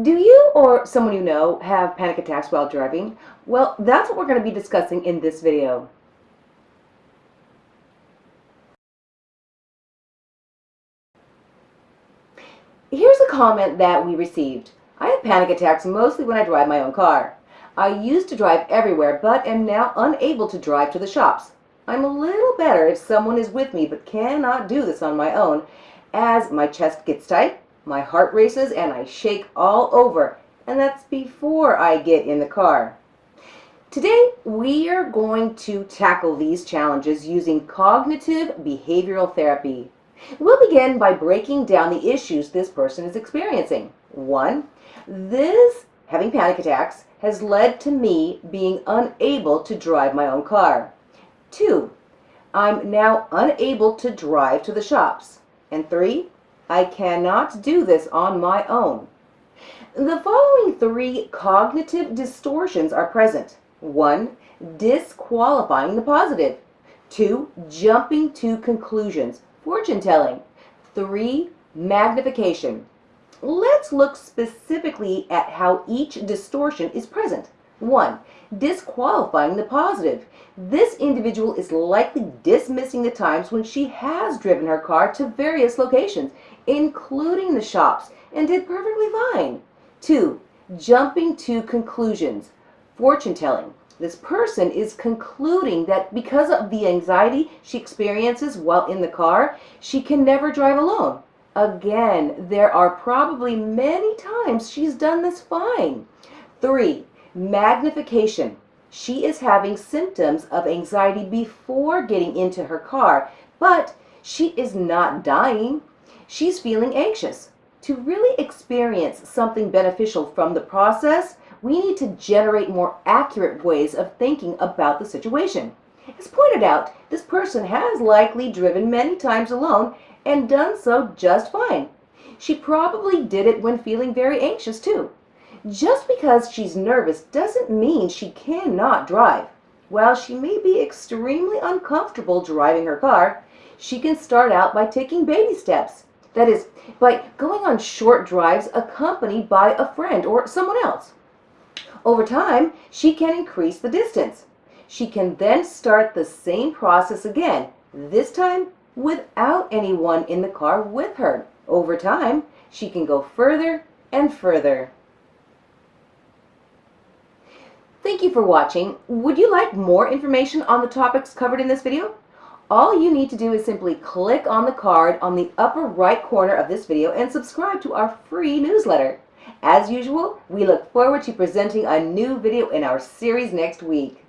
Do you or someone you know have panic attacks while driving? Well, that's what we're going to be discussing in this video. Here's a comment that we received. I have panic attacks mostly when I drive my own car. I used to drive everywhere but am now unable to drive to the shops. I'm a little better if someone is with me but cannot do this on my own as my chest gets tight, my heart races and I shake all over, and that's before I get in the car. Today, we are going to tackle these challenges using cognitive behavioral therapy. We'll begin by breaking down the issues this person is experiencing. One, this, having panic attacks, has led to me being unable to drive my own car. Two, I'm now unable to drive to the shops. And three, I cannot do this on my own. The following three cognitive distortions are present. One, disqualifying the positive. Two, jumping to conclusions, fortune telling. Three, magnification. Let's look specifically at how each distortion is present. One, disqualifying the positive. This individual is likely dismissing the times when she has driven her car to various locations including the shops, and did perfectly fine. Two, jumping to conclusions. Fortune telling. This person is concluding that because of the anxiety she experiences while in the car, she can never drive alone. Again, there are probably many times she's done this fine. Three, magnification. She is having symptoms of anxiety before getting into her car, but she is not dying she's feeling anxious. To really experience something beneficial from the process, we need to generate more accurate ways of thinking about the situation. As pointed out, this person has likely driven many times alone and done so just fine. She probably did it when feeling very anxious too. Just because she's nervous doesn't mean she cannot drive. While she may be extremely uncomfortable driving her car, she can start out by taking baby steps that is, by going on short drives accompanied by a friend or someone else. Over time, she can increase the distance. She can then start the same process again, this time without anyone in the car with her. Over time, she can go further and further. Thank you for watching. Would you like more information on the topics covered in this video? all you need to do is simply click on the card on the upper right corner of this video and subscribe to our free newsletter. As usual, we look forward to presenting a new video in our series next week.